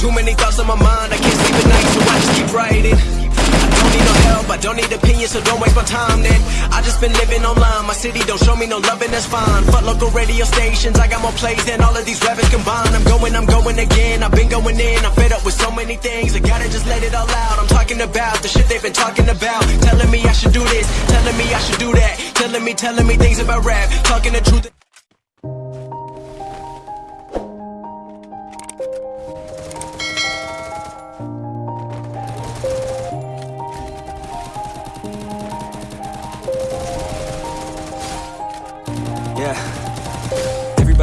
Too many thoughts on my mind, I can't sleep at night, so I just keep writing. I don't need no help, I don't need opinions, so don't waste my time then. I just been living online, my city don't show me no love, and that's fine. Fuck local radio stations, I got more plays than all of these rappers combined. I'm going, I'm going again, I've been going in, I'm fed up with so many things. I gotta just let it all out. I'm talking about the shit they've been talking about. Telling me I should do this, telling me I should do that. Telling me, telling me things about rap. Talking the truth.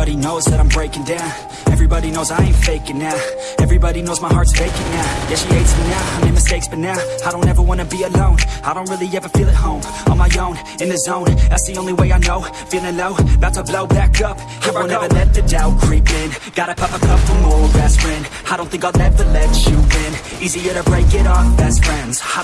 Everybody knows that I'm breaking down. Everybody knows I ain't faking now. Everybody knows my heart's faking now. Yeah, she hates me now. I made mistakes, but now I don't ever wanna be alone. I don't really ever feel at home. On my own, in the zone. That's the only way I know. Feeling low, about to blow back up. Here I will never let the doubt creep in. Gotta pop a couple more aspirin. I don't think I'll ever let you in. Easier to break it off. I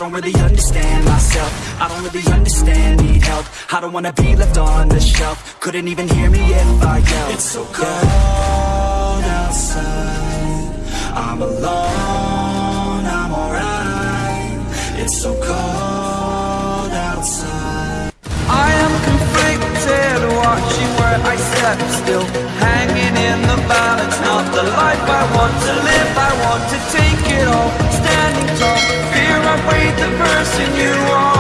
don't really understand myself. I don't really understand, need help. I don't wanna be left on the shelf. Couldn't even hear me if I yelled. It's so cold outside. I'm alone, I'm alright. It's so cold outside. I am conflicted, watching where I step still Hanging in the balance, not the life I want to live I want to take it all, standing tall Fear I weighed the person you. are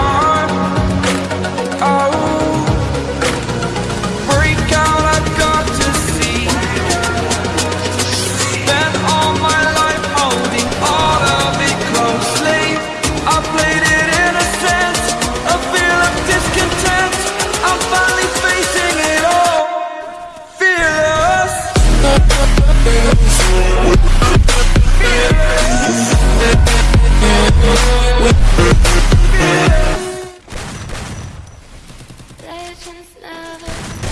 Legends never